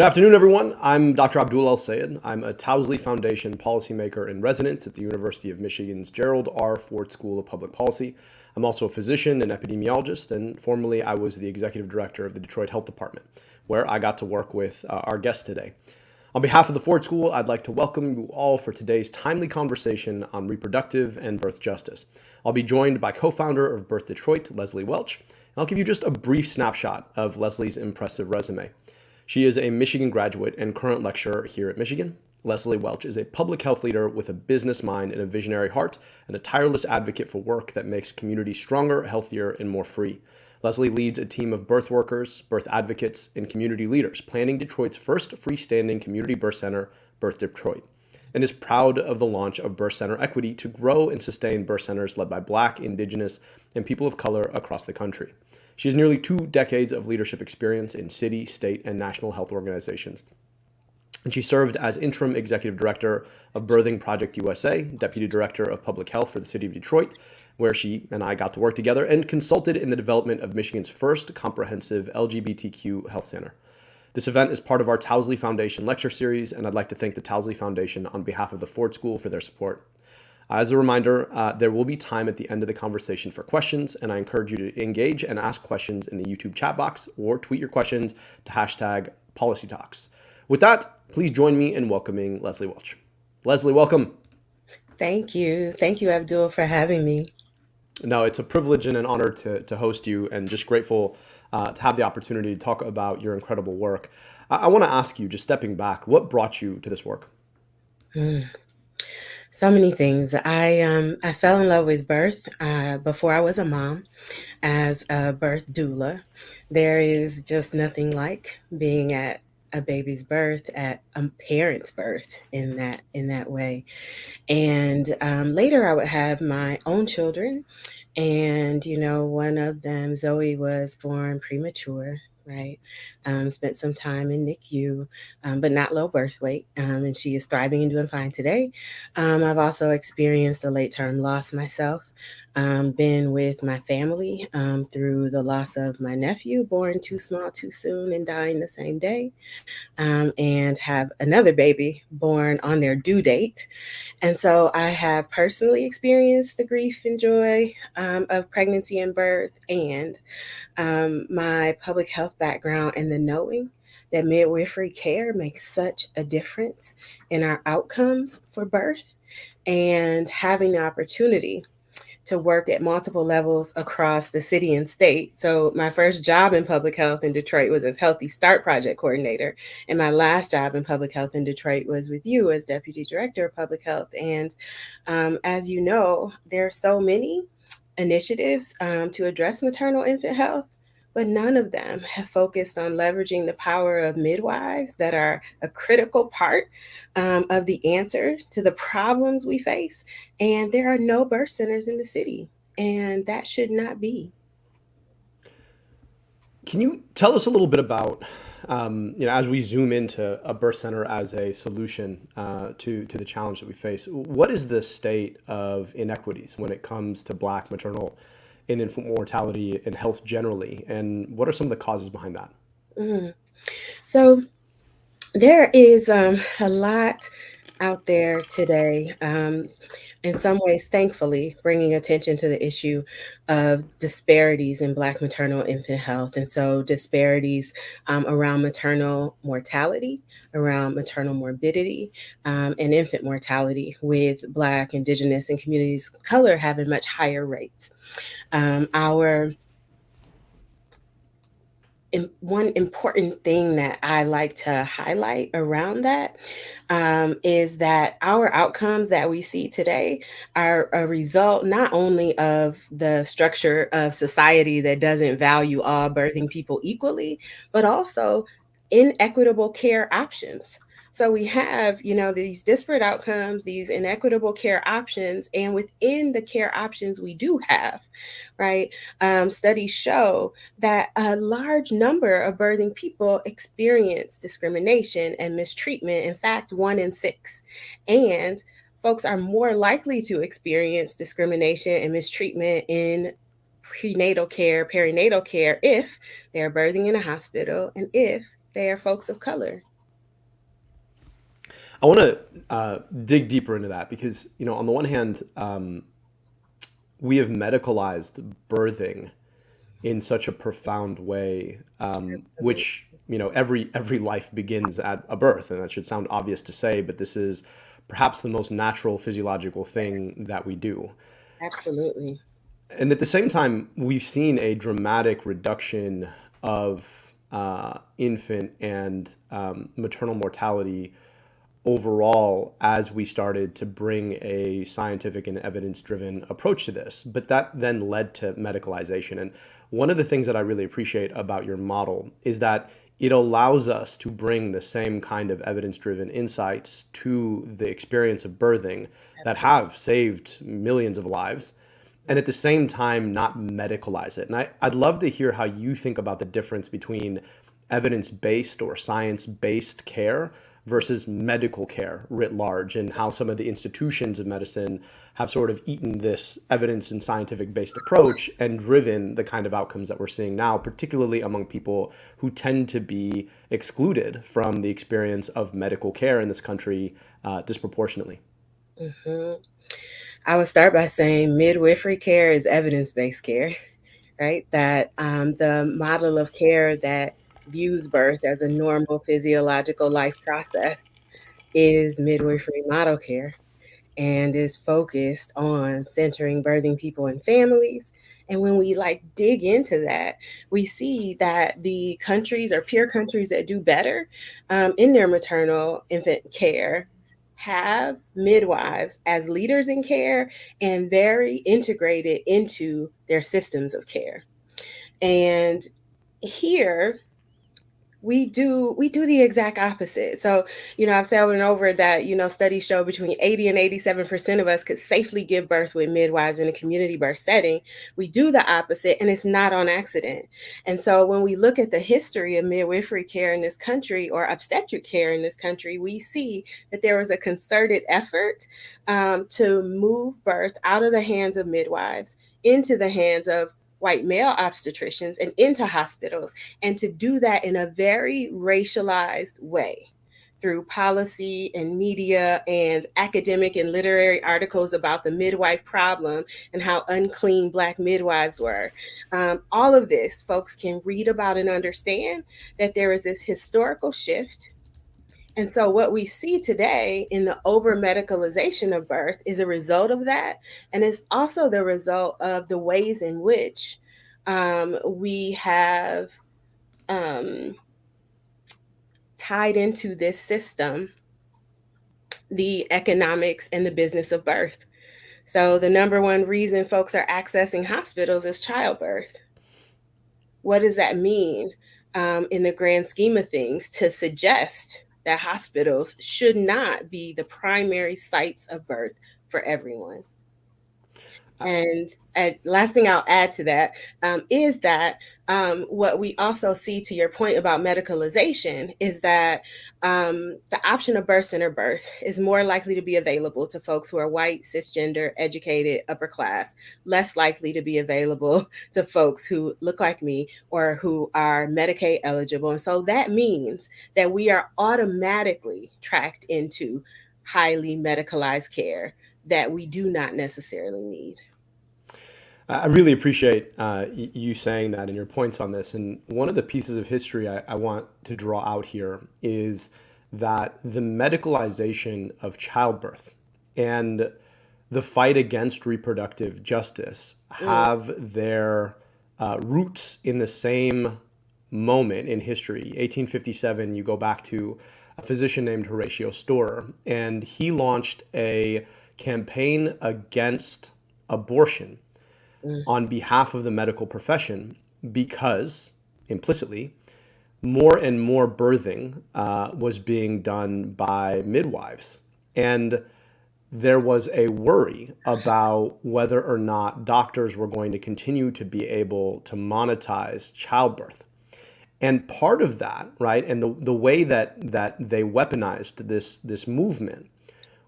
Good afternoon, everyone. I'm Dr. Abdul El Sayed. I'm a Towsley Foundation policymaker in residence at the University of Michigan's Gerald R. Ford School of Public Policy. I'm also a physician and epidemiologist, and formerly I was the executive director of the Detroit Health Department, where I got to work with uh, our guest today. On behalf of the Ford School, I'd like to welcome you all for today's timely conversation on reproductive and birth justice. I'll be joined by co-founder of Birth Detroit, Leslie Welch, and I'll give you just a brief snapshot of Leslie's impressive resume. She is a Michigan graduate and current lecturer here at Michigan. Leslie Welch is a public health leader with a business mind and a visionary heart, and a tireless advocate for work that makes communities stronger, healthier, and more free. Leslie leads a team of birth workers, birth advocates, and community leaders, planning Detroit's first freestanding community birth center, Birth Detroit, and is proud of the launch of Birth Center Equity to grow and sustain birth centers led by Black, Indigenous, and people of color across the country. She has nearly two decades of leadership experience in city, state, and national health organizations. And she served as interim executive director of Birthing Project USA, deputy director of public health for the city of Detroit, where she and I got to work together and consulted in the development of Michigan's first comprehensive LGBTQ health center. This event is part of our Towsley Foundation lecture series, and I'd like to thank the Towsley Foundation on behalf of the Ford School for their support. As a reminder, uh, there will be time at the end of the conversation for questions, and I encourage you to engage and ask questions in the YouTube chat box or tweet your questions to hashtag policy talks. With that, please join me in welcoming Leslie Welch. Leslie, welcome. Thank you. Thank you, Abdul, for having me. No, it's a privilege and an honor to, to host you, and just grateful uh, to have the opportunity to talk about your incredible work. I, I want to ask you, just stepping back, what brought you to this work? Mm. So many things. I um I fell in love with birth uh, before I was a mom, as a birth doula. There is just nothing like being at a baby's birth, at a parent's birth in that in that way. And um, later, I would have my own children, and you know, one of them, Zoe, was born premature right? Um, spent some time in NICU, um, but not low birth weight, um, and she is thriving and doing fine today. Um, I've also experienced a late term loss myself, um, been with my family um, through the loss of my nephew, born too small too soon and dying the same day, um, and have another baby born on their due date. And so I have personally experienced the grief and joy um, of pregnancy and birth, and um, my public health background and the knowing that midwifery care makes such a difference in our outcomes for birth and having the opportunity to work at multiple levels across the city and state. So my first job in public health in Detroit was as Healthy Start Project Coordinator. And my last job in public health in Detroit was with you as Deputy Director of Public Health. And um, as you know, there are so many initiatives um, to address maternal infant health but none of them have focused on leveraging the power of midwives that are a critical part um, of the answer to the problems we face. And there are no birth centers in the city, and that should not be. Can you tell us a little bit about, um, you know, as we zoom into a birth center as a solution uh, to to the challenge that we face? What is the state of inequities when it comes to Black maternal in infant mortality and health generally? And what are some of the causes behind that? Mm. So there is um, a lot out there today. Um, in some ways, thankfully, bringing attention to the issue of disparities in Black maternal infant health. And so, disparities um, around maternal mortality, around maternal morbidity, um, and infant mortality, with Black, Indigenous, and communities of color having much higher rates. Um, our one important thing that I like to highlight around that um, is that our outcomes that we see today are a result not only of the structure of society that doesn't value all birthing people equally, but also inequitable care options. So we have, you know, these disparate outcomes, these inequitable care options, and within the care options we do have, right? Um, studies show that a large number of birthing people experience discrimination and mistreatment. In fact, one in six, and folks are more likely to experience discrimination and mistreatment in prenatal care, perinatal care, if they're birthing in a hospital, and if they are folks of color I want to uh, dig deeper into that because, you know, on the one hand, um, we have medicalized birthing in such a profound way, um, which, you know, every every life begins at a birth, and that should sound obvious to say, but this is perhaps the most natural physiological thing that we do. Absolutely. And at the same time, we've seen a dramatic reduction of uh, infant and um, maternal mortality overall as we started to bring a scientific and evidence driven approach to this. But that then led to medicalization. And one of the things that I really appreciate about your model is that it allows us to bring the same kind of evidence driven insights to the experience of birthing that have saved millions of lives and at the same time not medicalize it. And I, I'd love to hear how you think about the difference between evidence based or science based care versus medical care writ large, and how some of the institutions of medicine have sort of eaten this evidence and scientific based approach and driven the kind of outcomes that we're seeing now, particularly among people who tend to be excluded from the experience of medical care in this country uh, disproportionately. hmm I would start by saying midwifery care is evidence based care, right? That um, the model of care that views birth as a normal physiological life process is midwifery model care. and is focused on centering birthing people and families. And when we like dig into that, we see that the countries or peer countries that do better um, in their maternal infant care have midwives as leaders in care and very integrated into their systems of care. And here we do we do the exact opposite. So, you know, I've said over and over that, you know, studies show between 80 and 87% of us could safely give birth with midwives in a community birth setting. We do the opposite and it's not on accident. And so when we look at the history of midwifery care in this country or obstetric care in this country, we see that there was a concerted effort um, to move birth out of the hands of midwives into the hands of white male obstetricians and into hospitals and to do that in a very racialized way through policy and media and academic and literary articles about the midwife problem and how unclean Black midwives were. Um, all of this, folks can read about and understand that there is this historical shift. And so, what we see today in the over medicalization of birth is a result of that. And it's also the result of the ways in which um, we have um, tied into this system the economics and the business of birth. So, the number one reason folks are accessing hospitals is childbirth. What does that mean um, in the grand scheme of things to suggest that hospitals should not be the primary sites of birth for everyone? And, and last thing I'll add to that um, is that um, what we also see to your point about medicalization is that um, the option of birth center birth is more likely to be available to folks who are white, cisgender, educated, upper class, less likely to be available to folks who look like me or who are Medicaid eligible. And so that means that we are automatically tracked into highly medicalized care that we do not necessarily need. I really appreciate uh, you saying that and your points on this. And one of the pieces of history I, I want to draw out here is that the medicalization of childbirth and the fight against reproductive justice Mm, have their uh, roots in the same moment in history. 1857, you go back to a physician named Horatio Storer, and he launched a campaign against abortion mm, on behalf of the medical profession because implicitly more and more birthing uh, was being done by midwives. And there was a worry about whether or not doctors were going to continue to be able to monetize childbirth. And part of that, right, and the, the way that, that they weaponized this, this movement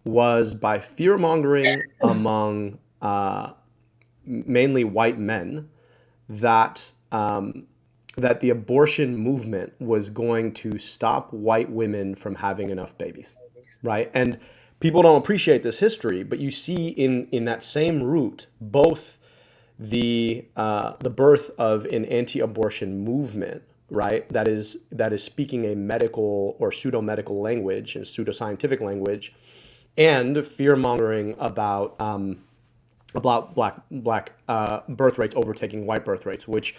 was by fear mongering among uh, mainly white men that um, that the abortion movement was going to stop white women from having enough babies. right? And people don't appreciate this history, but you see in in that same route both the uh, the birth of an anti-abortion movement, right? That is that is speaking a medical or pseudo medical language and pseudoscientific language, and fear mongering about um, about black black uh, birth rates overtaking white birth rates, which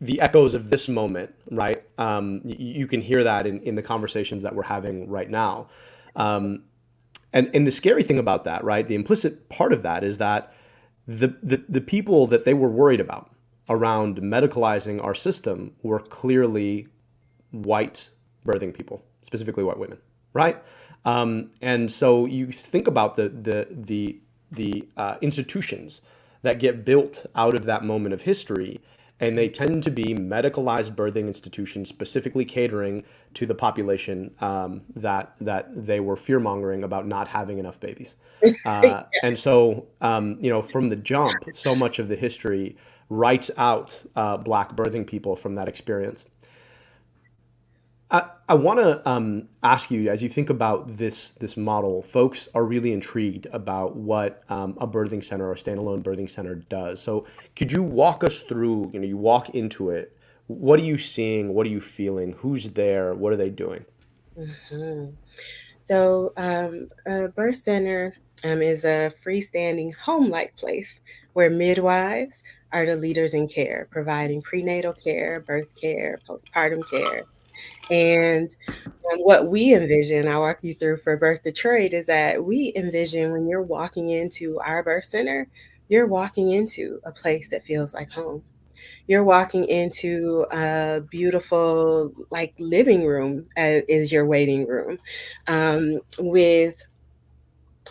the echoes of this moment, right? Um, you can hear that in, in the conversations that we're having right now. Um, and, and the scary thing about that, right? The implicit part of that is that the, the, the people that they were worried about around medicalizing our system were clearly white birthing people, specifically white women, right? Um, and so you think about the, the, the, the uh, institutions that get built out of that moment of history and they tend to be medicalized birthing institutions specifically catering to the population um, that that they were fear mongering about not having enough babies. Uh, and so, um, you know, from the jump, so much of the history writes out uh, black birthing people from that experience. I, I want to um, ask you, as you think about this this model, folks are really intrigued about what um, a birthing center or a standalone birthing center does. So, could you walk us through? You know, you walk into it. What are you seeing? What are you feeling? Who's there? What are they doing? Mm-hmm. So, um, a birth center um, is a freestanding home-like place where midwives are the leaders in care, providing prenatal care, birth care, postpartum care and um, what we envision, I'll walk you through for Birth Detroit, is that we envision when you're walking into our birth center, you're walking into a place that feels like home. You're walking into a beautiful, like living room uh, is your waiting room um, with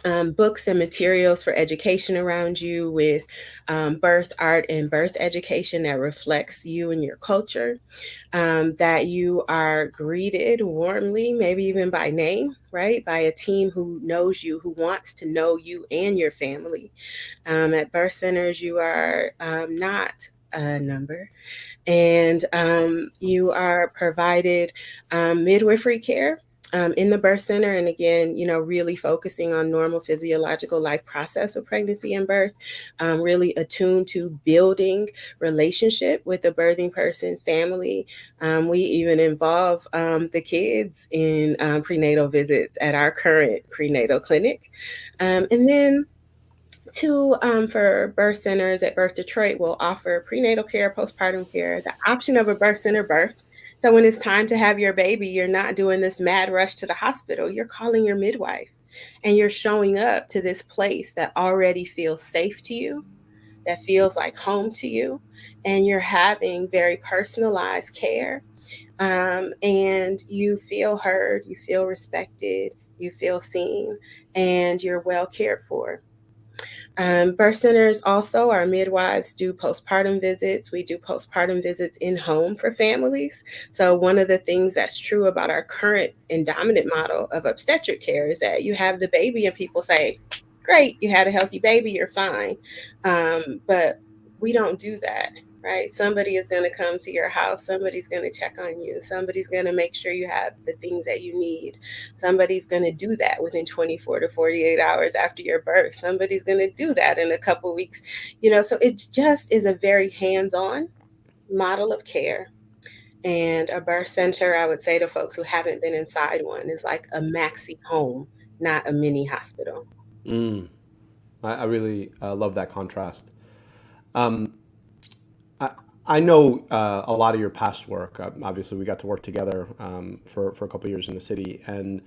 um, books and materials for education around you with um, birth art and birth education that reflects you and your culture, um, that you are greeted warmly, maybe even by name, right? By a team who knows you, who wants to know you and your family. Um, at birth centers, you are um, not a number and um, you are provided midwifery care um, in the birth center. And again, you know, really focusing on normal physiological life process of pregnancy and birth, um, really attuned to building relationship with the birthing person, family. Um, we even involve um, the kids in um, prenatal visits at our current prenatal clinic. Um, and then Two, um, for birth centers at Birth Detroit will offer prenatal care, postpartum care, the option of a birth center birth, so when it's time to have your baby, you're not doing this mad rush to the hospital. You're calling your midwife and you're showing up to this place that already feels safe to you, that feels like home to you, and you're having very personalized care. Um, and you feel heard, you feel respected, you feel seen, and you're well cared for. Um, birth centers also, our midwives do postpartum visits. We do postpartum visits in home for families. So, one of the things that's true about our current and dominant model of obstetric care is that you have the baby and people say, Great, you had a healthy baby, you're fine. Um, but we don't do that right? Somebody is going to come to your house. Somebody's going to check on you. Somebody's going to make sure you have the things that you need. Somebody's going to do that within 24 to 48 hours after your birth. Somebody's going to do that in a couple weeks. You know, so it just is a very hands-on model of care. And a birth center, I would say to folks who haven't been inside one, is like a maxi home, not a mini hospital. Mm. I, I really uh, love that contrast. Um, I know uh, a lot of your past work. Uh, obviously, we got to work together um, for, for a couple years in the city. And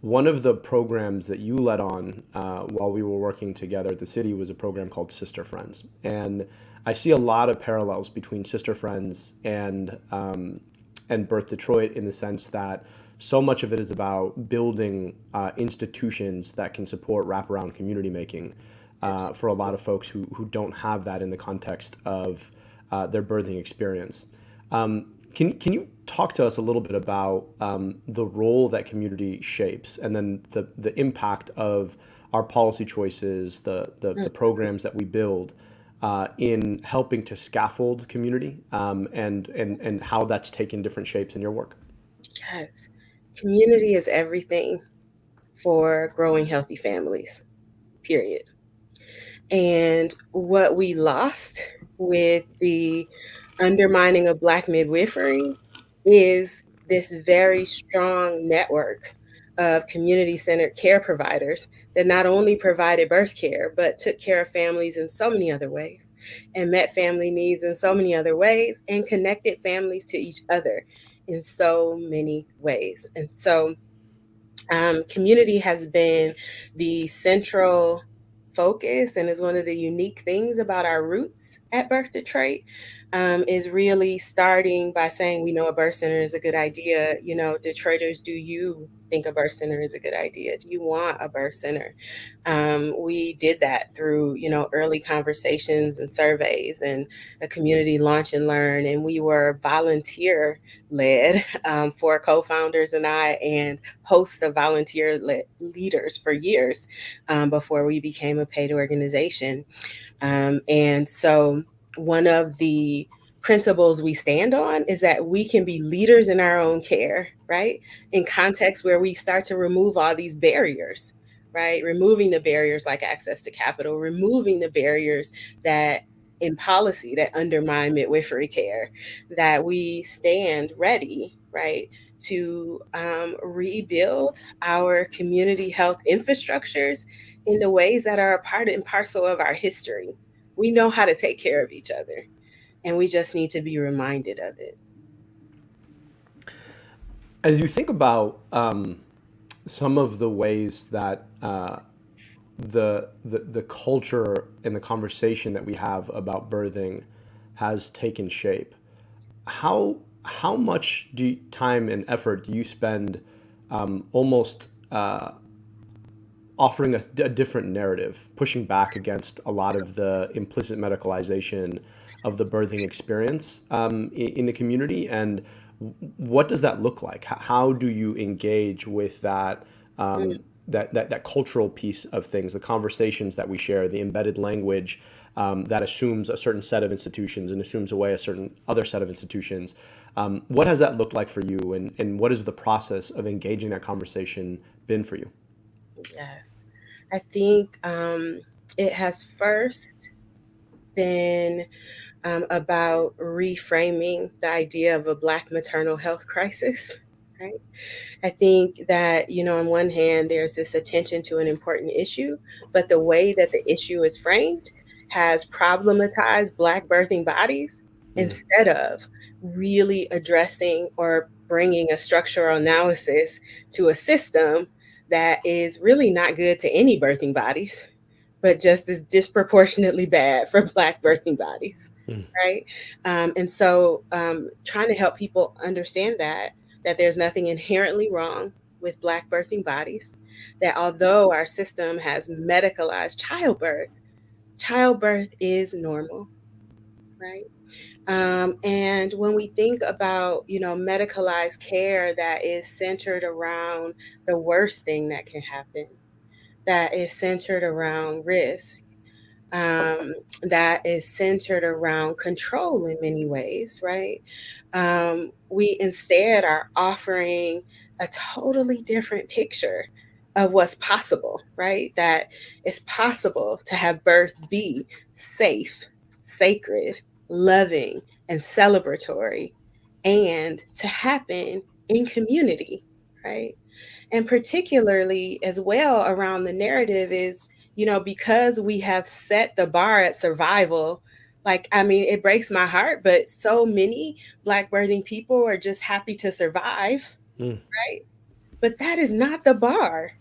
one of the programs that you led on uh, while we were working together at the city was a program called Sister Friends. And I see a lot of parallels between Sister Friends and, um, and Birth Detroit in the sense that so much of it is about building uh, institutions that can support wraparound community making uh, for a lot of folks who, who don't have that in the context of uh, their birthing experience. Um, can, can you talk to us a little bit about um, the role that community shapes and then the, the impact of our policy choices, the, the, the mm. programs that we build uh, in helping to scaffold community um, and, and, and how that's taken different shapes in your work? Yes. Community is everything for growing healthy families, period. And what we lost with the undermining of Black midwifery is this very strong network of community centered care providers that not only provided birth care, but took care of families in so many other ways and met family needs in so many other ways and connected families to each other in so many ways. And so, um, community has been the central focus and is one of the unique things about our roots at Birth Detroit um, is really starting by saying we know a birth center is a good idea. You know, Detroiters, do you think a birth center is a good idea? Do you want a birth center? Um, we did that through, you know, early conversations and surveys and a community launch and learn. And we were volunteer led um, four co-founders and I and hosts of volunteer leaders for years um, before we became a paid organization. Um, and so one of the principles we stand on is that we can be leaders in our own care, right? In contexts where we start to remove all these barriers, right? Removing the barriers like access to capital, removing the barriers that in policy that undermine midwifery care, that we stand ready, right? To um, rebuild our community health infrastructures in the ways that are a part and parcel of our history. We know how to take care of each other and we just need to be reminded of it. As you think about um, some of the ways that uh, the, the the culture and the conversation that we have about birthing has taken shape, how how much do you, time and effort do you spend um, almost uh, offering a, a, different narrative, pushing back against a lot of the implicit medicalization of the birthing experience um, in, in, the community? And what does that look like? How do you engage with that? Um, mm. that, that, that cultural piece of things, the conversations that we share, the embedded language um, that assumes a certain set of institutions and assumes away a certain other set of institutions. Um, what has that looked like for you, and, and what has the process of engaging that conversation been for you? Yes. I think um, it has first been um, about reframing the idea of a Black maternal health crisis. Right. I think that, you know, on one hand, there's this attention to an important issue, but the way that the issue is framed has problematized Black birthing bodies mm. instead of really addressing or bringing a structural analysis to a system that is really not good to any birthing bodies, but just as disproportionately bad for Black birthing bodies, mm. right? Um, and so, um, trying to help people understand that that there's nothing inherently wrong with Black birthing bodies, that although our system has medicalized childbirth, childbirth is normal, right? Um, and when we think about, you know, medicalized care that is centered around the worst thing that can happen, that is centered around risk, um, that is centered around control in many ways, right? Um, we instead are offering a totally different picture of what's possible, right? That it's possible to have birth be safe, sacred, loving, and celebratory, and to happen in community, right? And particularly as well around the narrative is, you know, because we have set the bar at survival. Like, I mean, it breaks my heart, but so many Black birthing people are just happy to survive, mm. right? But that is not the bar.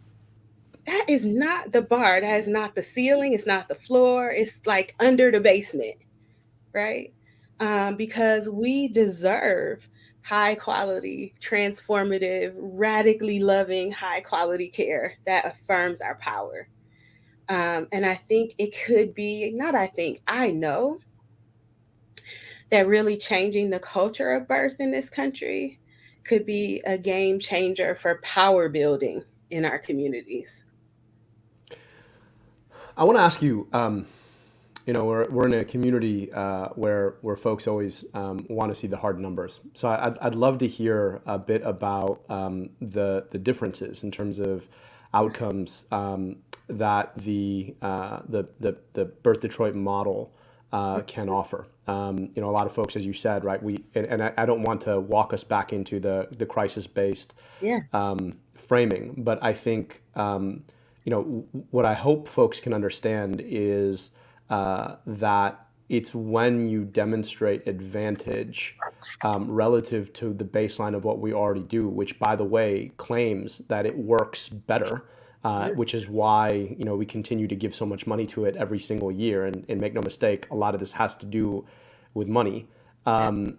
That is not the bar. That is not the ceiling. It's not the floor. It's like under the basement right? Um, because we deserve high quality, transformative, radically loving, high quality care that affirms our power. Um, and I think it could be, not I think, I know that really changing the culture of birth in this country could be a game changer for power building in our communities. I want to ask you um, you know, we're, we're in a community uh, where where folks always um, want to see the hard numbers. So I'd, I'd love to hear a bit about um, the the differences in terms of outcomes um, that the, uh, the, the the Birth Detroit model uh, can offer. Um, you know, a lot of folks, as you said, right? We and, and I, I, don't want to walk us back into the the crisis based yeah. um, framing, but I think um, you know what I hope folks can understand is uh, that it's when you demonstrate advantage um, relative to the baseline of what we already do, which, by the way, claims that it works better uh, which is why you know we continue to give so much money to it every single year. And, and make no mistake, a lot of this has to do with money. Um,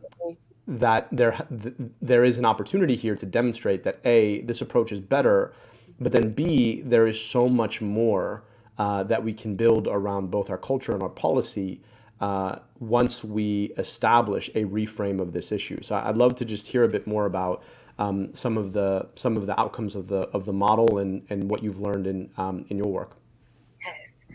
that there th- there is an opportunity here to demonstrate that a this approach is better, but then b there is so much more uh, that we can build around both our culture and our policy. Uh, once we establish a reframe of this issue. So I'd love to just hear a bit more about um, some of the some of the outcomes of the of the model and and what you've learned in um, in your work. Yes.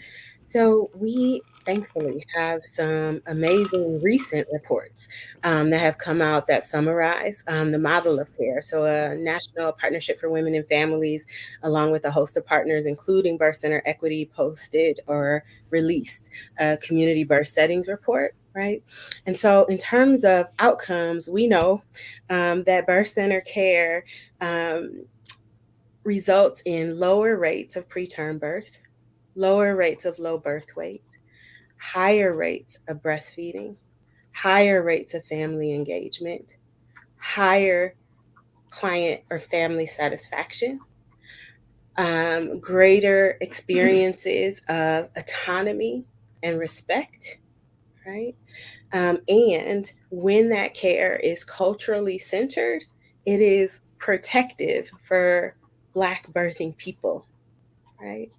So we thankfully have some amazing recent reports um, that have come out that summarize um, the model of care. So, a National Partnership for Women and Families, along with a host of partners, including Birth Center Equity, posted or released a community birth settings report right? And so, in terms of outcomes, we know um, that birth center care um, results in lower rates of preterm birth, lower rates of low birth weight, higher rates of breastfeeding, higher rates of family engagement, higher client or family satisfaction, um, greater experiences of autonomy and respect, right? Um, and when that care is culturally centered, it is protective for Black birthing people, right?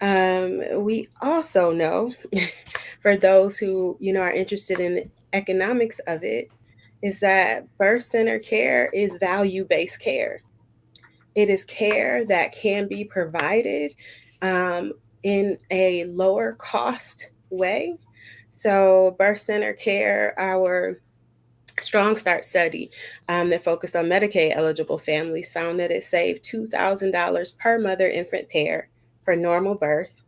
Um, we also know, for those who you know are interested in the economics of it, is that birth center care is value based care. It is care that can be provided um, in a lower cost way so, birth center care, our Strong Start study um, that focused on Medicaid eligible families found that it saved $2,000 per mother infant pair for normal birth.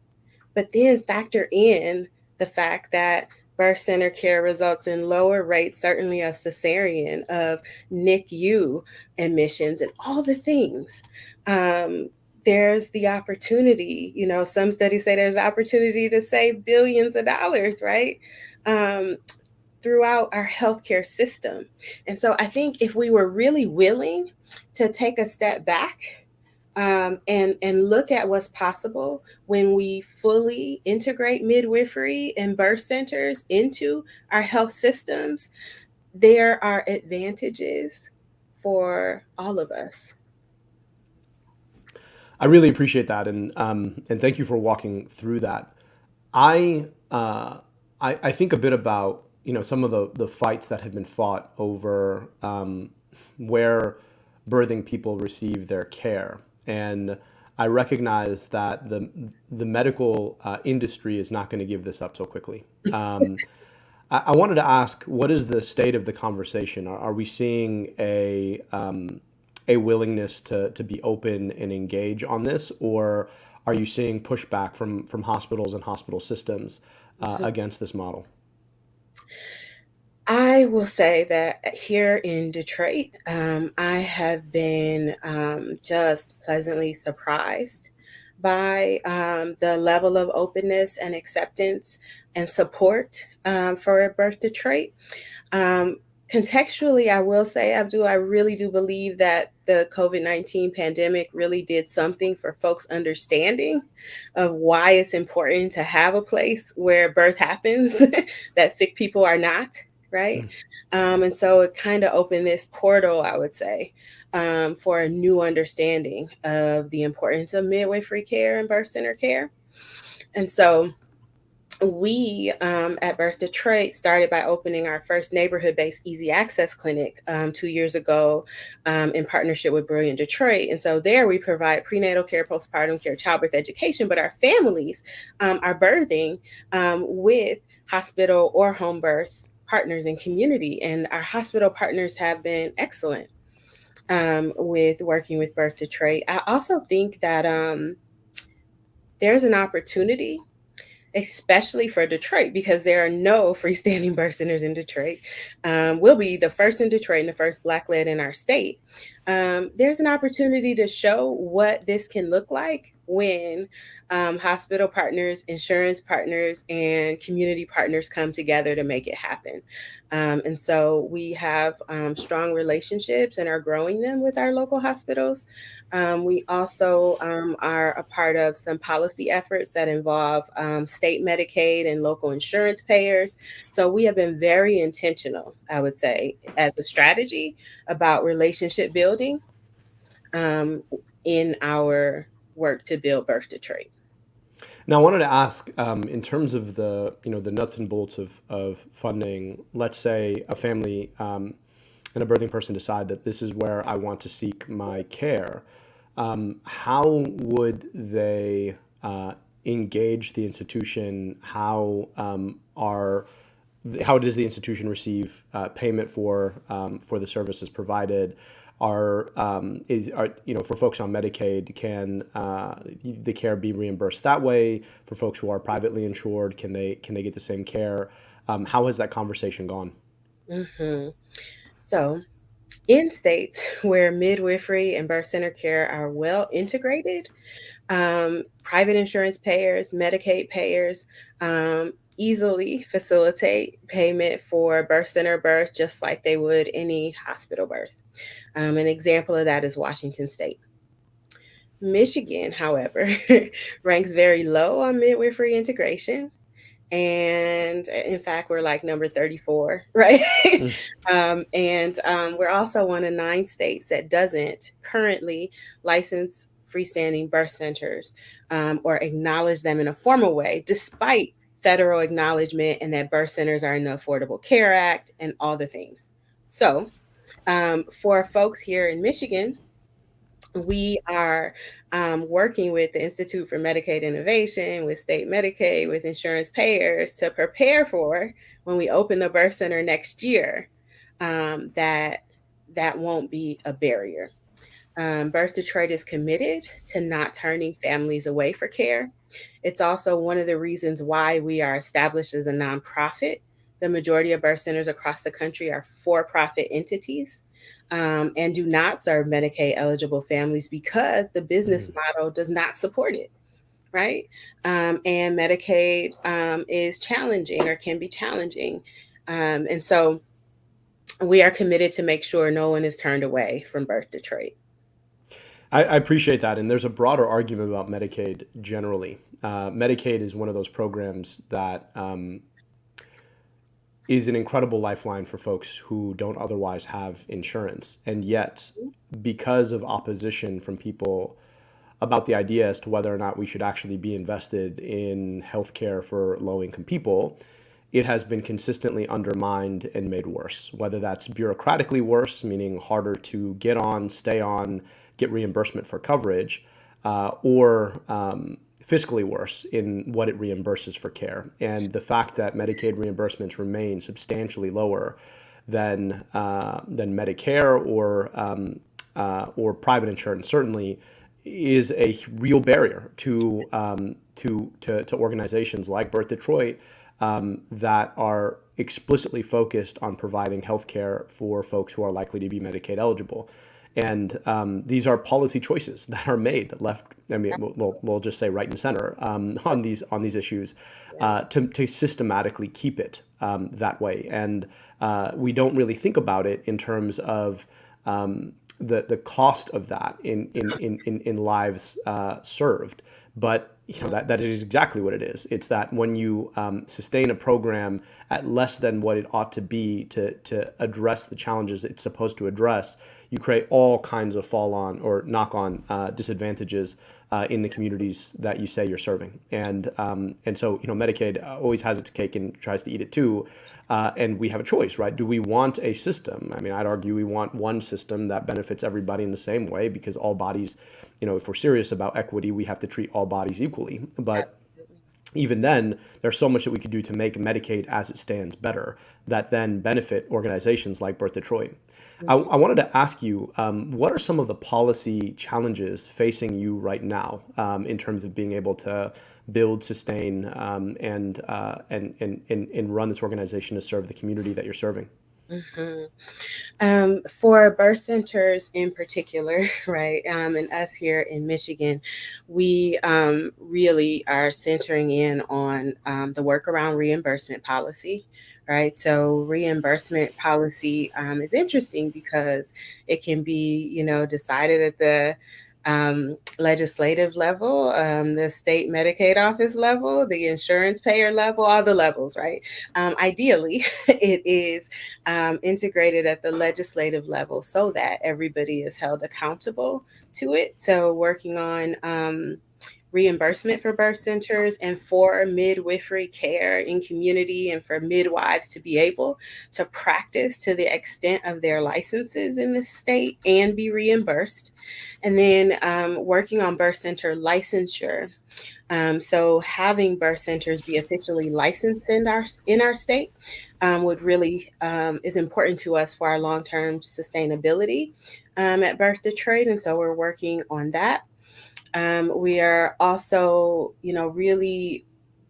But then factor in the fact that birth center care results in lower rates, certainly of cesarean, of NICU admissions, and all the things. Um, there's the opportunity. You know, some studies say there's the opportunity to save billions of dollars, right? Um, throughout our healthcare system. And so I think if we were really willing to take a step back um, and and look at what's possible when we fully integrate midwifery and birth centers into our health systems, there are advantages for all of us. I really appreciate that, and um, and thank you for walking through that. I, uh, I I think a bit about you know some of the the fights that have been fought over um, where birthing people receive their care, and I recognize that the the medical uh, industry is not going to give this up so quickly. Um, I, I, wanted to ask, what is the state of the conversation? Are, are we seeing a um, a willingness to to be open and engage on this, or are you seeing pushback from from hospitals and hospital systems uh, mm-hmm. against this model? I will say that here in Detroit, um, I have been um, just pleasantly surprised by um, the level of openness and acceptance and support um, for Birth Detroit. Um, contextually, I will say, Abdul, I really do believe that the COVID 19 pandemic really did something for folks' understanding of why it's important to have a place where birth happens that sick people are not. Right. Mm. Um, and so it kind of opened this portal, I would say, um, for a new understanding of the importance of midwifery care and birth center care. And so we um, at Birth Detroit started by opening our first neighborhood based easy access clinic um, two years ago um, in partnership with Brilliant Detroit. And so there we provide prenatal care, postpartum care, childbirth education, but our families um, are birthing um, with hospital or home birth partners and community. And our hospital partners have been excellent. um, with working with Birth Detroit. I also think that um, there's an opportunity especially for Detroit, because there are no freestanding birth centers in Detroit. Um, we'll be the first in Detroit and the first Black led in our state. Um, there's an opportunity to show what this can look like when um, hospital partners, insurance partners, and community partners come together to make it happen. Um, and so we have um, strong relationships and are growing them with our local hospitals. Um, we also um, are a part of some policy efforts that involve um, state Medicaid and local insurance payers. So we have been very intentional, I would say, as a strategy about relationship building in our work to build Birth Detroit. Now, I wanted to ask, um, in terms of the you know the nuts and bolts of, of funding. Let's say a family um, and a birthing person decide that this is where I want to seek my care. Um, how would they uh, engage the institution? How um, are how does the institution receive uh, payment for um, for the services provided? Are um, is are you know for folks on Medicaid can uh, the care be reimbursed that way for folks who are privately insured can they can they get the same care um, how has that conversation gone mm-hmm. so in states where midwifery and birth center care are well integrated um, private insurance payers Medicaid payers um, easily facilitate payment for birth center birth just like they would any hospital birth. Um, an example of that is Washington State. Michigan, however, ranks very low on midwifery integration. And in fact, we're like number 34, right? Mm. um, and um, we're also one of nine states that doesn't currently license freestanding birth centers um, or acknowledge them in a formal way, despite federal acknowledgement and that birth centers are in the Affordable Care Act and all the things. So, um, for folks here in Michigan, we are um, working with the Institute for Medicaid Innovation, with state Medicaid, with insurance payers to prepare for when we open the birth center next year um, that that won't be a barrier. Um, birth Detroit is committed to not turning families away for care. It's also one of the reasons why we are established as a nonprofit. The majority of birth centers across the country are for profit entities um, and do not serve Medicaid eligible families because the business mm-hmm. model does not support it. Right. Um, and Medicaid um, is challenging or can be challenging. Um, and so we are committed to make sure no one is turned away from Birth Detroit. I, I, appreciate that. And there's a broader argument about Medicaid generally. Uh, Medicaid is one of those programs that um, is an incredible lifeline for folks who don't otherwise have insurance. And yet, because of opposition from people about the idea as to whether or not we should actually be invested in healthcare for low income people, it has been consistently undermined and made worse. Whether that's bureaucratically worse, meaning harder to get on, stay on, get reimbursement for coverage, uh, or um, fiscally worse in what it reimburses for care. And the fact that Medicaid reimbursements remain substantially lower than uh, than Medicare or um, uh, or private insurance certainly is a real barrier to um, to, to, to organizations like Birth Detroit um, that are explicitly focused on providing health care for folks who are likely to be Medicaid eligible. And um, these are policy choices that are made left. I mean, we'll, we'll just say right and center um, on these on these issues uh, to, to systematically keep it um, that way. And uh, we don't really think about it in terms of um, the the cost of that in in in in, in lives uh, served. But you know that that is exactly what it is. It's that when you um, sustain a program at less than what it ought to be to to address the challenges it's supposed to address, you create all kinds of fall on or knock on uh, disadvantages uh, in the communities that you say you're serving. And um, and so you know Medicaid always has its cake and tries to eat it too. Uh, and we have a choice, right? Do we want a system? I mean, I'd argue we want one system that benefits everybody in the same way because all bodies, you know, if we're serious about equity, we have to treat all bodies equally. But even then, there's so much that we could do to make Medicaid as it stands better that then benefit organizations like Birth Detroit. I, I wanted to ask you, um, what are some of the policy challenges facing you right now um, in terms of being able to build, sustain, um, and, uh, and, and, and, and run this organization to serve the community that you're serving? Mm-hmm. Um, for birth centers in particular, right, um, and us here in Michigan, we um, really are centering in on um, the work around reimbursement policy, right? So reimbursement policy um, is interesting because it can be, you know, decided at the um, legislative level, um, the state Medicaid office level, the insurance payer level, all the levels, right? Um, ideally, it is um, integrated at the legislative level so that everybody is held accountable to it. So, working on um, reimbursement for birth centers and for midwifery care in community and for midwives to be able to practice to the extent of their licenses in the state and be reimbursed. And then um, working on birth center licensure. Um, so having birth centers be officially licensed in our in our state um, would really um, is important to us for our long term sustainability um, at Birth Detroit, and so we're working on that. Um, we are also, you know, really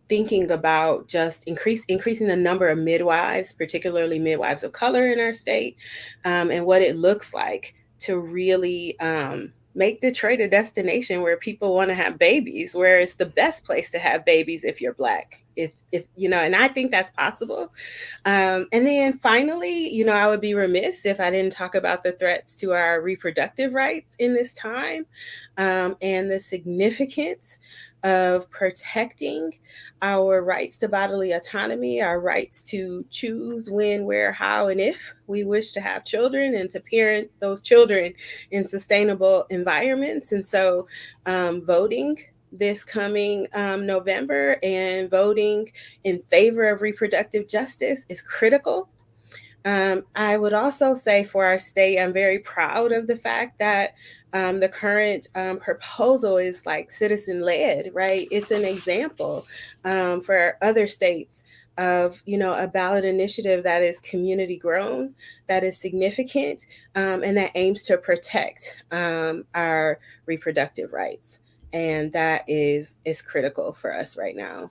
thinking about just increase increasing the number of midwives, particularly midwives of color in our state, um, and what it looks like to really um, make Detroit a destination where people want to have babies, where it's the best place to have babies if you're black. If, if you know, and I think that's possible. Um, and then finally, you know, I would be remiss if I didn't talk about the threats to our reproductive rights in this time um, and the significance of protecting our rights to bodily autonomy, our rights to choose when, where, how, and if we wish to have children and to parent those children in sustainable environments. And so, um, voting this coming um, November and voting in favor of reproductive justice is critical um, I would also say for our state, I'm very proud of the fact that um, the current um, proposal is like citizen led, right? It's an example um, for other states of you know a ballot initiative that is community grown, that is significant, um, and that aims to protect um, our reproductive rights, and that is is critical for us right now.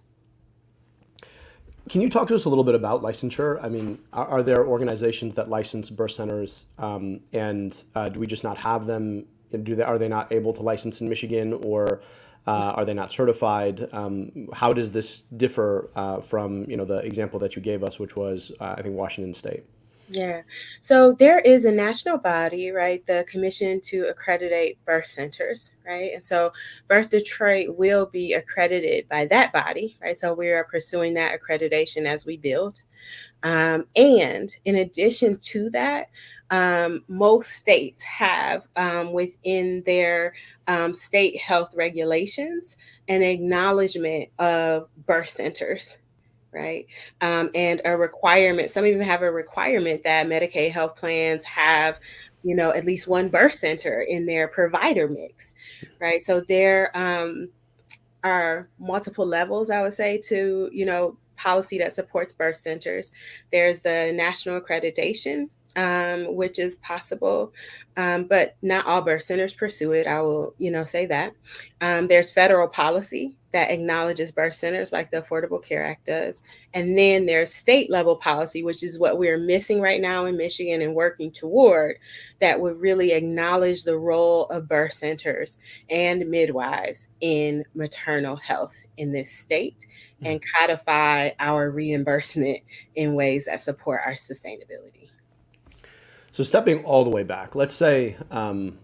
Can you talk to us a little bit about licensure? I mean, are, are there organizations that license birth centers, um, and uh, do we just not have them? Do they are they not able to license in Michigan, or uh, are they not certified? Um, how does this differ uh, from you know the example that you gave us, which was uh, I think Washington State? Yeah. So there is a national body, right? The Commission to Accreditate Birth Centers, right? And so Birth Detroit will be accredited by that body, right? So we are pursuing that accreditation as we build. Um, and in addition to that, um, most states have um, within their um, state health regulations an acknowledgement of birth centers right? Um, and a requirement, some even have a requirement that Medicaid health plans have, you know, at least one birth center in their provider mix, right? So there um, are multiple levels, I would say, to, you know, policy that supports birth centers. There's the national accreditation um, which is possible, um, but not all birth centers pursue it. I will, you know, say that. Um, there's federal policy that acknowledges birth centers, like the Affordable Care Act does, and then there's state level policy, which is what we're missing right now in Michigan and working toward, that would really acknowledge the role of birth centers and midwives in maternal health in this state and codify our reimbursement in ways that support our sustainability. So stepping all the way back, let's say um,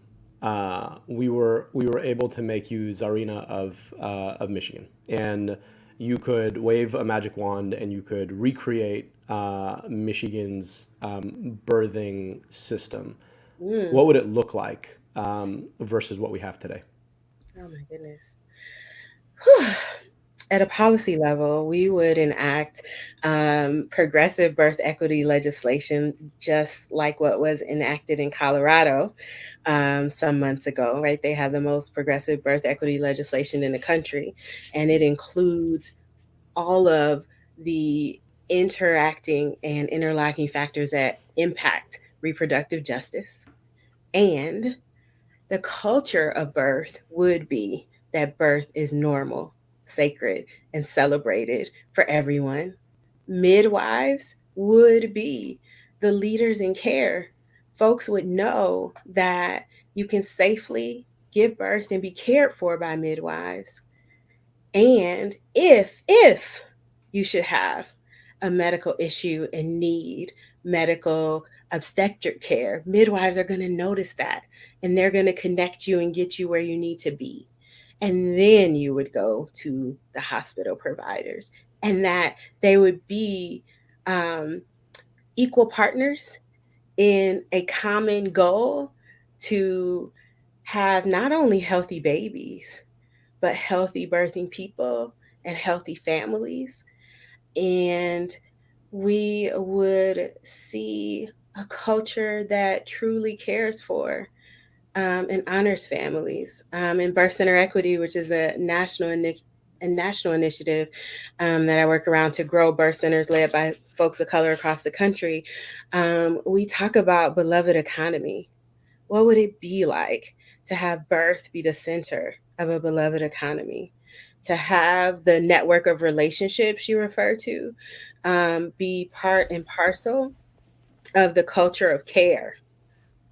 uh, we were we were able to make you Czarina of uh, of Michigan, and you could wave a magic wand and you could recreate uh, Michigan's um, birthing system. Mm. What would it look like um, versus what we have today? Oh my goodness. at a policy level, we would enact um, progressive birth equity legislation, just like what was enacted in Colorado um, some months ago, right? They have the most progressive birth equity legislation in the country, and it includes all of the interacting and interlocking factors that impact reproductive justice. And the culture of birth would be that birth is normal, sacred, and celebrated for everyone. Midwives would be the leaders in care. Folks would know that you can safely give birth and be cared for by midwives. And if, if you should have a medical issue and need medical obstetric care, midwives are going to notice that and they're going to connect you and get you where you need to be. And then you would go to the hospital providers, and that they would be um, equal partners in a common goal to have not only healthy babies, but healthy birthing people and healthy families. And we would see a culture that truly cares for um, and honors families. Um, and Birth Center Equity, which is a national initiative national initiative um, that I work around to grow birth centers led by folks of color across the country. Um, we talk about beloved economy. What would it be like to have birth be the center of a beloved economy? To have the network of relationships you refer to um, be part and parcel of the culture of care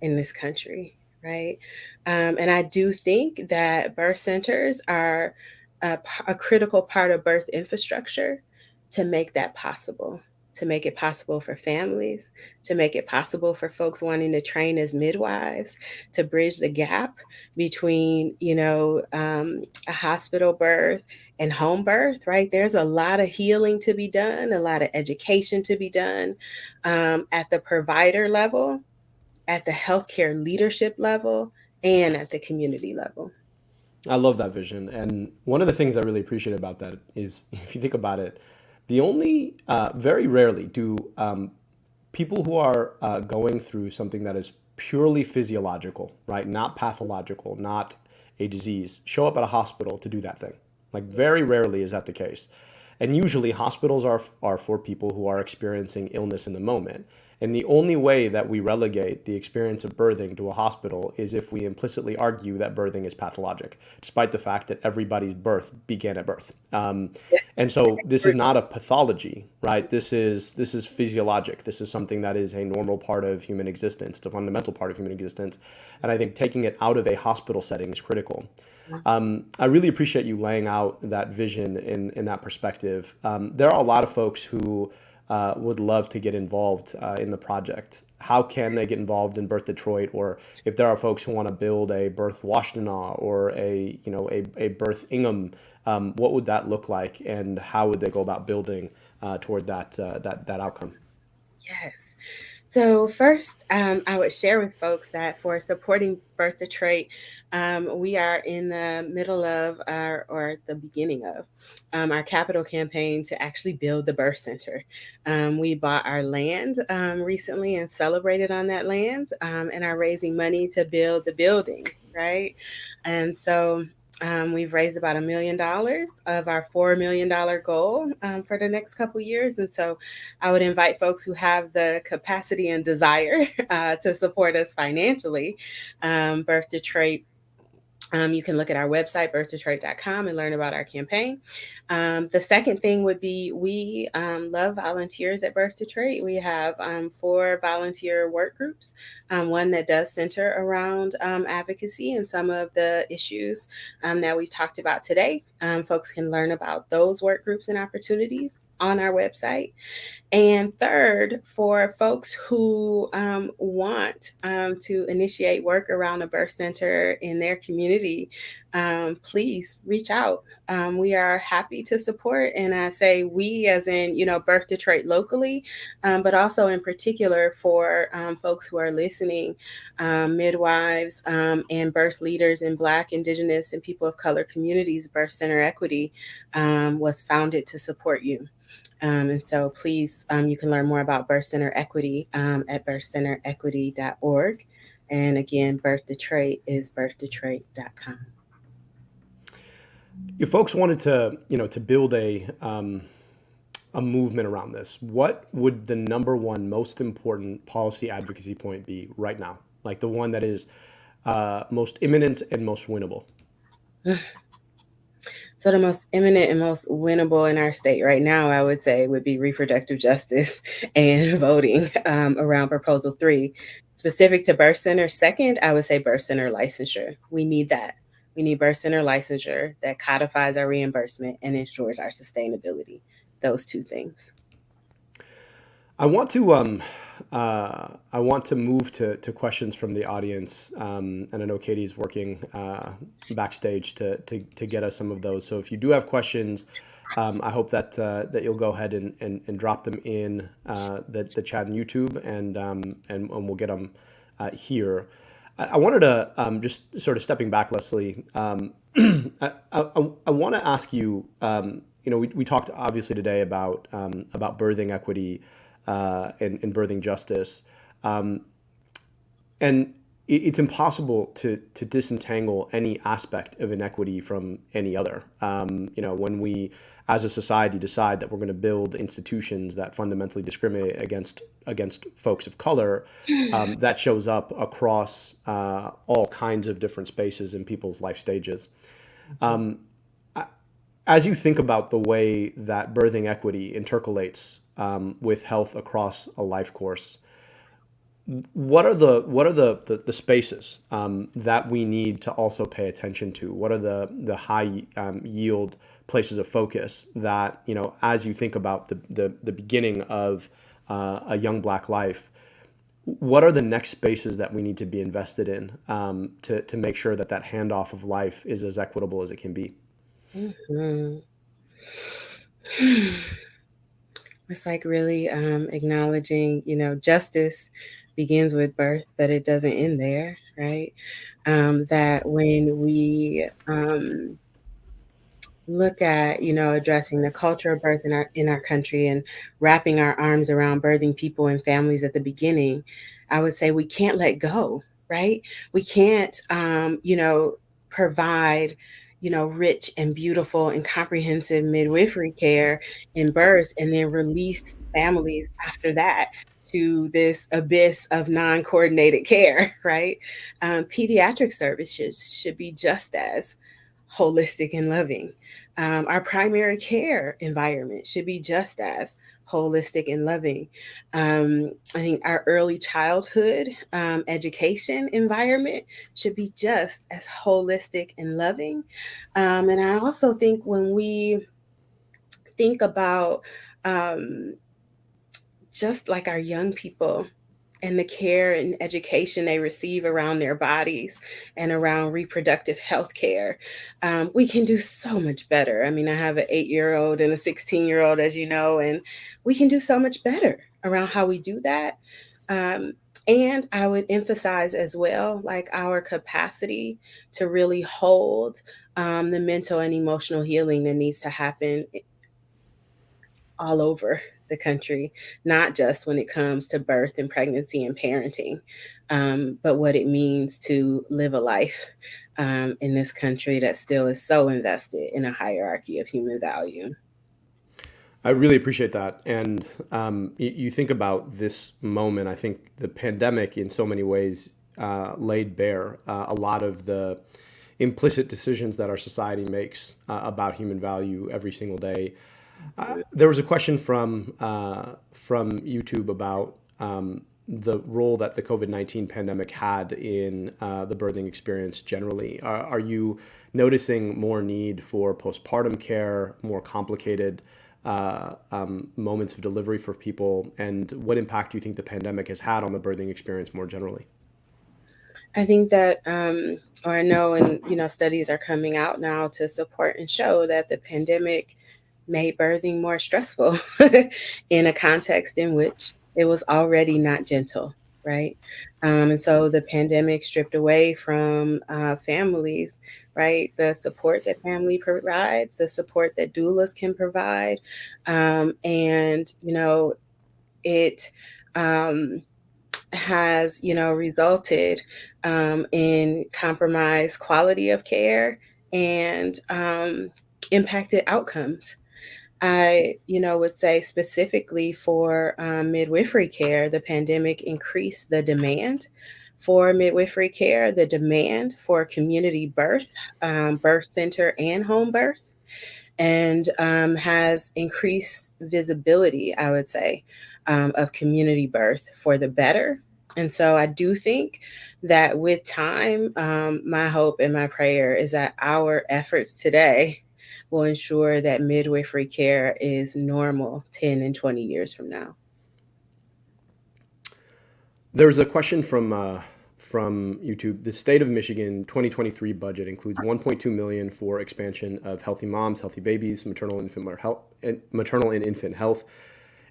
in this country, right? Um, and I do think that birth centers are a, a critical part of birth infrastructure to make that possible to make it possible for families, to make it possible for folks wanting to train as midwives, to bridge the gap between, you know, um, a hospital birth and home birth, right? There's a lot of healing to be done, a lot of education to be done um, at the provider level, at the healthcare leadership level, and at the community level. I love that vision. And one of the things I really appreciate about that is if you think about it, the only, uh, very rarely do um, people who are uh, going through something that is purely physiological, right? Not pathological, not a disease, show up at a hospital to do that thing. Like very rarely is that the case. And usually hospitals are, are for people who are experiencing illness in the moment. And the only way that we relegate the experience of birthing to a hospital is if we implicitly argue that birthing is pathologic, despite the fact that everybody's birth began at birth. Um, and so this is not a pathology, right? This is this is physiologic. This is something that is a normal part of human existence. It's a fundamental part of human existence. And I think taking it out of a hospital setting is critical. Um, I really appreciate you laying out that vision in, in that perspective. Um, there are a lot of folks who uh, would love to get involved uh, in the project. How can they get involved in Birth Detroit, or if there are folks who want to build a Birth Washtenaw or a you know a, a Birth Ingham, um, what would that look like, and how would they go about building uh, toward that uh, that that outcome? Yes. So first, um, I would share with folks that for supporting Birth Detroit, um, we are in the middle of our, or the beginning of, um, our capital campaign to actually build the birth center. Um, we bought our land um, recently and celebrated on that land um, and are raising money to build the building, right? And so um, we've raised about a million dollars of our $4 million goal um, for the next couple years. And so I would invite folks who have the capacity and desire uh, to support us financially. Um, Birth Detroit um, you can look at our website, birthdetroit.com, and learn about our campaign. Um, the second thing would be we um, love volunteers at Birth Detroit. We have um, four volunteer work groups, um, one that does center around um, advocacy and some of the issues that we've talked about today. folks can learn about those work groups and opportunities on our website. And third, for folks who um, want um, to initiate work around a birth center in their community, um, please reach out. Um, we are happy to support. And I say we, as in, you know, Birth Detroit locally, um, but also in particular for um, folks who are listening, midwives and birth leaders in Black, Indigenous, and people of color communities. Birth Center Equity was founded to support you. Um, and so please, um, you can learn more about Birth Center Equity um, at birthcenterequity.org. And again, Birth Detroit is birthdetroit.com. if folks wanted to, you know, to build a um, a movement around this, what would the number one most important policy advocacy point be right now? Like the one that is uh, most imminent and most winnable? So the most imminent and most winnable in our state right now, I would say, would be reproductive justice and voting um, around Proposal 3. Specific to birth center, second, I would say birth center licensure. We need that. We need birth center licensure that codifies our reimbursement and ensures our sustainability. Those two things. I want to um, uh, I want to move to, to questions from the audience, um, and I know Katie's working uh, backstage to, to, to get us some of those. So if you do have questions, um, I hope that uh, that you'll go ahead and, and, and drop them in uh, the, the chat on YouTube, and um, and, and we'll get them uh, here. I, wanted to um, just sort of stepping back, Leseliey. Um, I, I, I want to ask you. Um, you know, we, we talked obviously today about um, about birthing equity uh, and, and, birthing justice. Um, and it's impossible to, to disentangle any aspect of inequity from any other. Um, you know, when we, as a society, decide that we're going to build institutions that fundamentally discriminate against against folks of color, um, that shows up across uh, all kinds of different spaces in people's life stages. Um, as you think about the way that birthing equity intercalates um, with health across a life course, what are the what are the the, the spaces um, that we need to also pay attention to? What are the the high um, yield places of focus that you know as you think about the the, the beginning of uh, a young black life? What are the next spaces that we need to be invested in um, to to make sure that that handoff of life is as equitable as it can be? Mm-hmm. It's like really um, acknowledging, you know, justice begins with birth, but it doesn't end there, right? Um, that when we um, look at, you know, addressing the culture of birth in our in our country and wrapping our arms around birthing people and families at the beginning, I would say we can't let go, right? We can't, um, you know, provide you know, rich and beautiful and comprehensive midwifery care in birth and then release families after that to this abyss of non-coordinated care, right? Um, pediatric services should be just as holistic and loving. Um, our primary care environment should be just as holistic and loving. Um, I think our early childhood um, education environment should be just as holistic and loving. Um, and I also think when we think about um, just like our young people, and the care and education they receive around their bodies and around reproductive health care, um, we can do so much better. I mean, I have an eight year old and a 16 year old, as you know, and we can do so much better around how we do that. Um, and I would emphasize as well, like our capacity to really hold um, the mental and emotional healing that needs to happen all over the country, not just when it comes to birth and pregnancy and parenting, um, but what it means to live a life um, in this country that still is so invested in a hierarchy of human value. I really appreciate that. And um, you, think about this moment, I think the pandemic, in so many ways, uh, laid bare uh, a lot of the implicit decisions that our society makes uh, about human value every single day. Uh, there was a question from uh, from YouTube about um, the role that the COVID nineteen pandemic had in uh, the birthing experience generally. Are, are, you noticing more need for postpartum care, more complicated uh, um, moments of delivery for people, and what impact do you think the pandemic has had on the birthing experience more generally? I think that, um, or I know, and you know, studies are coming out now to support and show that the pandemic made birthing more stressful in a context in which it was already not gentle, right? Um, and so the pandemic stripped away from uh, families, right? The support that family provides, the support that doulas can provide. Um, and, you know, it um, has, you know, resulted um, in compromised quality of care and um, impacted outcomes. I, you know, would say specifically for um, midwifery care, the pandemic increased the demand for midwifery care, the demand for community birth, um, birth center, and home birth, and um, has increased visibility, I would say, um, of community birth for the better. And so I do think that with time, um, my hope and my prayer is that our efforts today will ensure that midwifery care is normal 10 and 20 years from now. There's a question from uh, from YouTube. The state of Michigan 2023 budget includes 1.2 million for expansion of healthy moms, healthy babies, maternal infant health, maternal and infant health,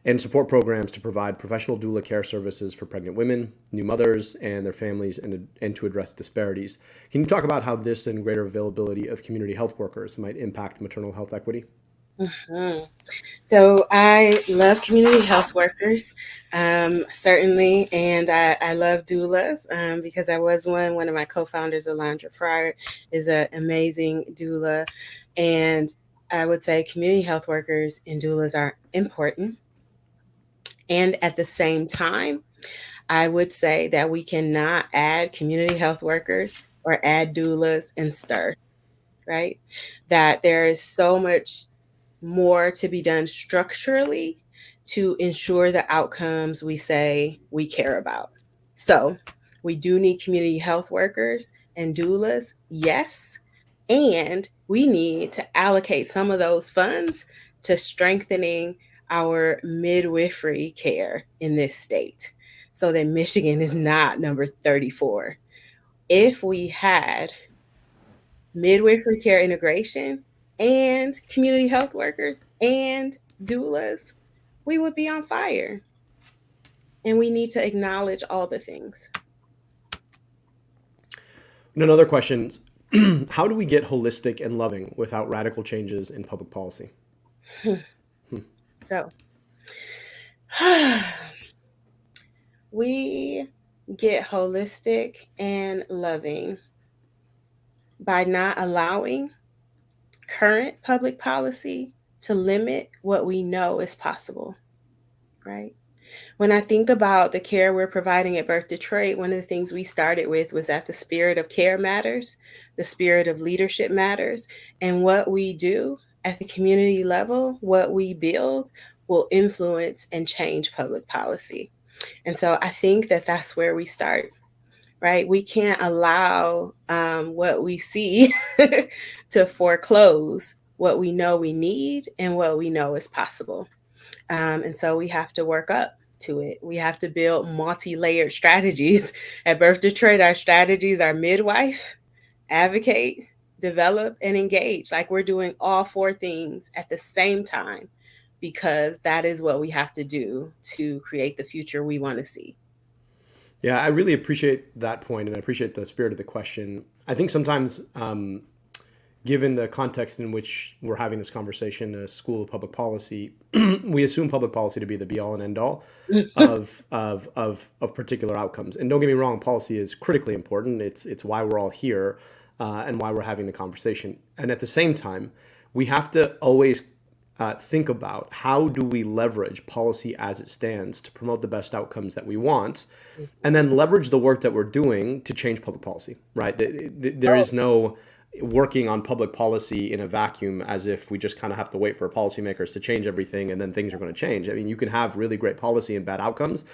and support programs to provide professional doula care services for pregnant women, new mothers, and their families, and, and to address disparities. Can you talk about how this and greater availability of community health workers might impact maternal health equity? Mm-hmm. So I love community health workers, um, certainly, and I, I love doulas um, because I was one. One of my co-founders, Alondra Fryer, is an amazing doula, and I would say community health workers and doulas are important. And at the same time, I would say that we cannot add community health workers or add doulas and stir, right? That there is so much more to be done structurally to ensure the outcomes we say we care about. So we do need community health workers and doulas, yes. And we need to allocate some of those funds to strengthening our midwifery care in this state so that Michigan is not number 34. If we had midwifery care integration and community health workers and doulas, we would be on fire. And we need to acknowledge all the things. And another question How do we get holistic and loving without radical changes in public policy? So, we get holistic and loving by not allowing current public policy to limit what we know is possible, right? When I think about the care we're providing at Birth Detroit, one of the things we started with was that the spirit of care matters, the spirit of leadership matters, and what we do at the community level, what we build will influence and change public policy. And so I think that that's where we start right? We can't allow um, what we see to foreclose what we know we need and what we know is possible. Um, and so we have to work up to it. We have to build multi layered strategies. At Birth Detroit, our strategies are midwife, advocate, develop, and engage. Like we're doing all four things at the same time because that is what we have to do to create the future we want to see. Yeah, I really appreciate that point, and I appreciate the spirit of the question. I think sometimes, um, given the context in which we're having this conversation, a school of public policy, we assume public policy to be the be all and end all of, of of of particular outcomes. And don't get me wrong, policy is critically important. It's it's why we're all here, uh, and why we're having the conversation. And at the same time, we have to always uh, think about how do we leverage policy as it stands to promote the best outcomes that we want, and then leverage the work that we're doing to change public policy. Right? There is no working on public policy in a vacuum as if we just kind of have to wait for policymakers to change everything and then things are going to change. I mean, you can have really great policy and bad outcomes,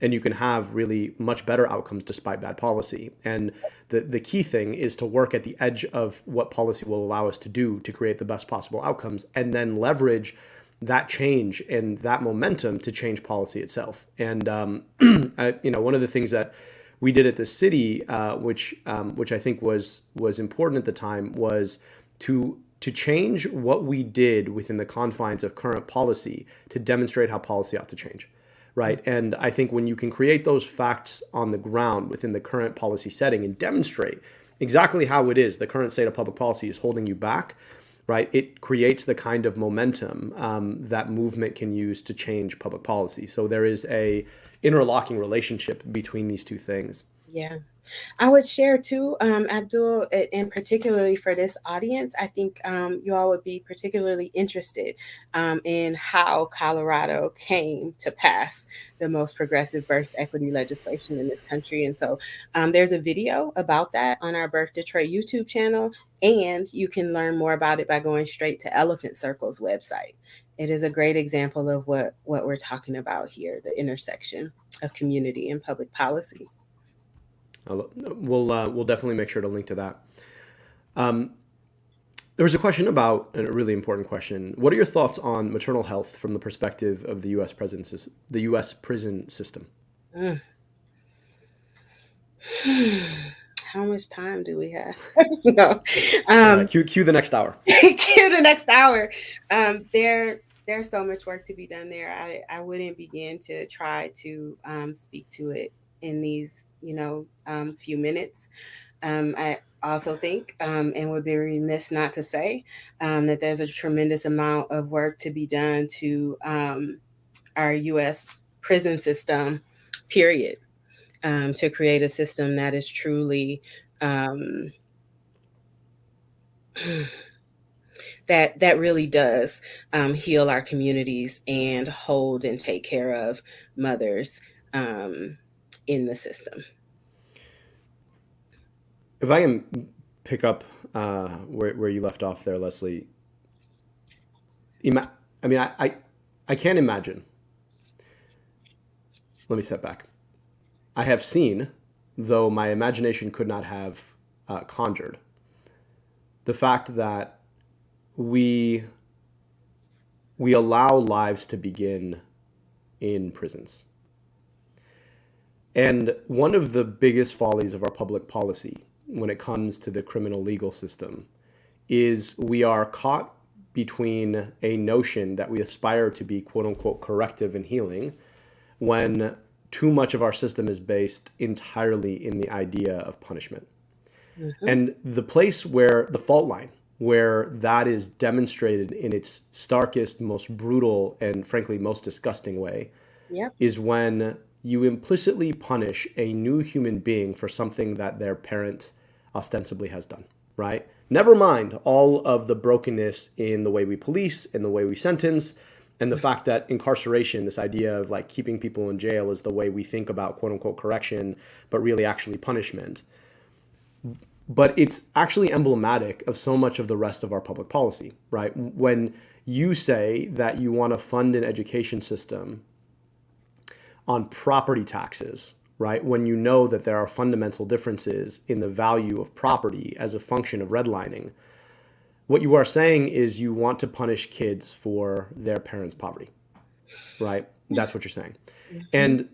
and you can have really much better outcomes despite bad policy. And the, the key thing is to work at the edge of what policy will allow us to do to create the best possible outcomes and then leverage that change and that momentum to change policy itself. And, um, I, you know, one of the things that we did at the city, uh, which, um, which I think was, was important at the time was to to change what we did within the confines of current policy to demonstrate how policy ought to change right? And I think when you can create those facts on the ground within the current policy setting and demonstrate exactly how it is the current state of public policy is holding you back, right? It creates the kind of momentum um, that movement can use to change public policy. So there is a interlocking relationship between these two things. Yeah. I would share too, um, Abdul, and particularly for this audience, I think um, you all would be particularly interested um, in how Colorado came to pass the most progressive birth equity legislation in this country. And so um, there's a video about that on our Birth Detroit YouTube channel, and you can learn more about it by going straight to Elephant Circle's website. It is a great example of what, what we're talking about here, the intersection of community and public policy. We'll uh, we'll definitely make sure to link to that. Um, there was a question about a really important question. What are your thoughts on maternal health from the perspective of the U.S. prison the U.S. prison system? How much time do we have? no. Um, right, cue, cue the next hour. cue the next hour. Um, there, there's so much work to be done there. I, I wouldn't begin to try to um, speak to it in these, you know, um, few minutes. Um, I also think, um, and would be remiss not to say, um, that there's a tremendous amount of work to be done to um, our U.S. prison system, period, um, to create a system that is truly that that really does um, heal our communities and hold and take care of mothers um, in the system. If I can pick up uh, where, where you left off there, Leseliey, ima- I mean, I, I, I can't imagine. Let me step back. I have seen, though my imagination could not have uh, conjured, the fact that we we allow lives to begin in prisons. And one of the biggest follies of our public policy when it comes to the criminal legal system is we are caught between a notion that we aspire to be quote unquote corrective and healing when too much of our system is based entirely in the idea of punishment. Mm-hmm. And the place where the fault line, where that is demonstrated in its starkest, most brutal, and frankly most disgusting way, yep. is when you implicitly punish a new human being for something that their parent ostensibly has done, right? Never mind all of the brokenness in the way we police, in the way we sentence, and the fact that incarceration, this idea of like keeping people in jail, is the way we think about quote unquote correction, but really actually punishment. But it's actually emblematic of so much of the rest of our public policy, right? When you say that you want to fund an education system on property taxes, right? When you know that there are fundamental differences in the value of property as a function of redlining, what you are saying is you want to punish kids for their parents' poverty, right? That's what you're saying. And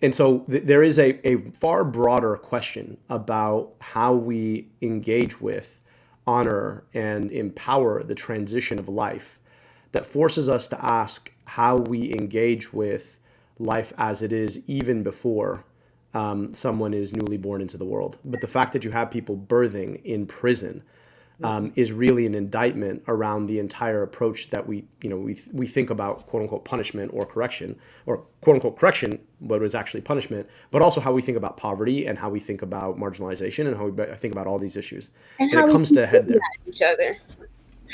and so th- there is a, a far broader question about how we engage with, honor, and empower the transition of life that forces us to ask how we engage with life as it is even before um, someone is newly born into the world. But the fact that you have people birthing in prison um, is really an indictment around the entire approach that we, you know, we, we think about quote unquote punishment or correction, or quote unquote correction, but was actually punishment, but also how we think about poverty and how we think about marginalization and how we think about all these issues. And, it comes to head there. Each other,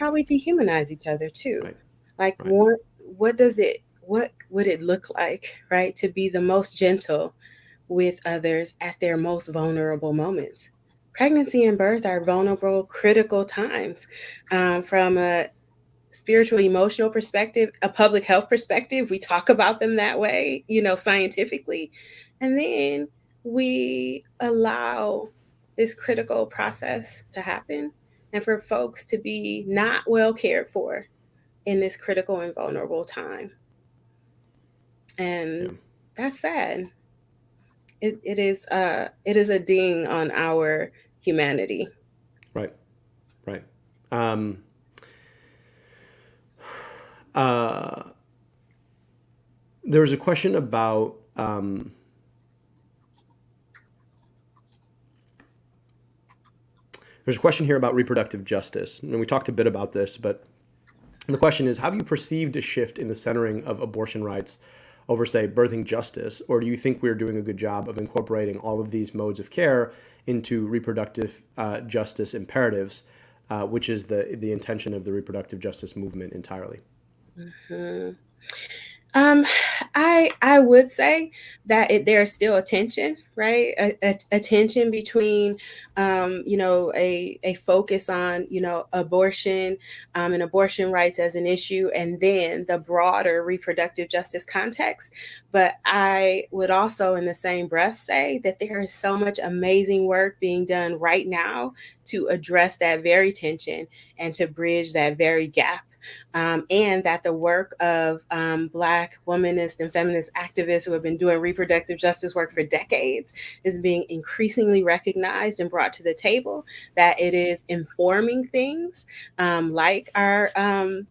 how we dehumanize each other too. Right. Like right. what what does it what would it look like, right, to be the most gentle with others at their most vulnerable moments? Pregnancy and birth are vulnerable, critical times. Um, from a spiritual, emotional perspective, a public health perspective, we talk about them that way, you know, scientifically. And then we allow this critical process to happen and for folks to be not well cared for in this critical and vulnerable time and yeah. that's sad. It, it is uh it is a ding on our humanity. Right, right. Um, uh, there was a question about um, there's a question here about reproductive justice, and we talked a bit about this, but the question is: Have you perceived a shift in the centering of abortion rights over, say, birthing justice? Or do you think we're doing a good job of incorporating all of these modes of care into reproductive uh, justice imperatives, uh, which is the, the intention of the reproductive justice movement entirely? Mm-hmm. Um, I I would say that it, there's still a tension, right? A, a, a tension between, um, you know, a a focus on you know abortion um, and abortion rights as an issue, and then the broader reproductive justice context. But I would also, in the same breath, say that there is so much amazing work being done right now to address that very tension and to bridge that very gap um, and that the work of um, Black womanist and feminist activists who have been doing reproductive justice work for decades is being increasingly recognized and brought to the table, that it is informing things um, like our. Um,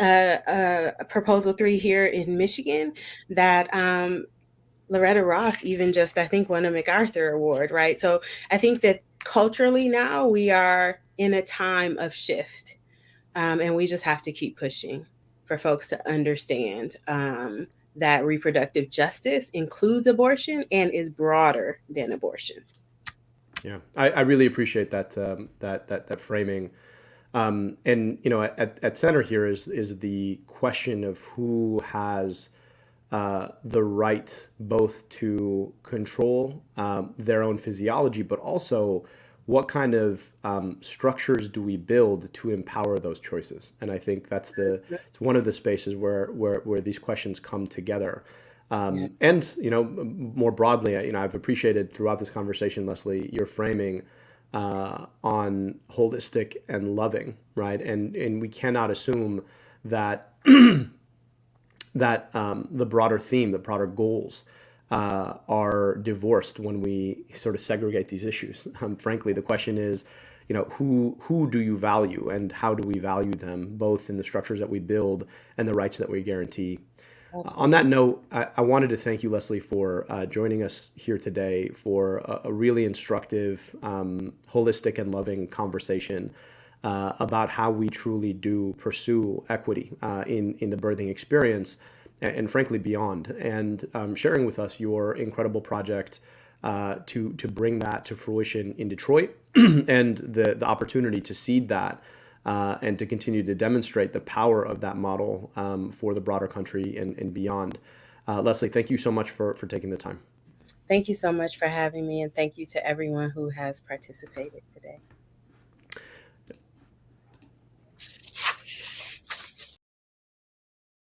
uh, uh, proposal three here in Michigan that um, Loretta Ross even just I think won a MacArthur Award, right? So I think that culturally now we are in a time of shift um, and we just have to keep pushing for folks to understand um, that reproductive justice includes abortion and is broader than abortion. Yeah, I, I really appreciate that um, that that that framing. Um, and you know, at, at center here is is the question of who has uh, the right both to control um, their own physiology, but also what kind of um, structures do we build to empower those choices? And I think that's the it's one of the spaces where where, where these questions come together. Um, yeah. And you know, more broadly, you know, I've appreciated throughout this conversation, Leseliey, your framing uh, on holistic and loving, right? And and we cannot assume that that um, the broader theme, the broader goals uh, are divorced when we sort of segregate these issues. Um, frankly, the question is, you know, who who do you value and how do we value them, both in the structures that we build and the rights that we guarantee. Uh, on that note, I, I, wanted to thank you, Leseliey, for uh, joining us here today for a, a really instructive, um, holistic, and loving conversation uh, about how we truly do pursue equity uh, in in the birthing experience and, frankly beyond, and um, sharing with us your incredible project uh, to to bring that to fruition in Detroit, and the the opportunity to seed that. Uh, and to continue to demonstrate the power of that model um, for the broader country and, and beyond. Uh, Leseliey, thank you so much for, for taking the time. Thank you so much for having me, and thank you to everyone who has participated today.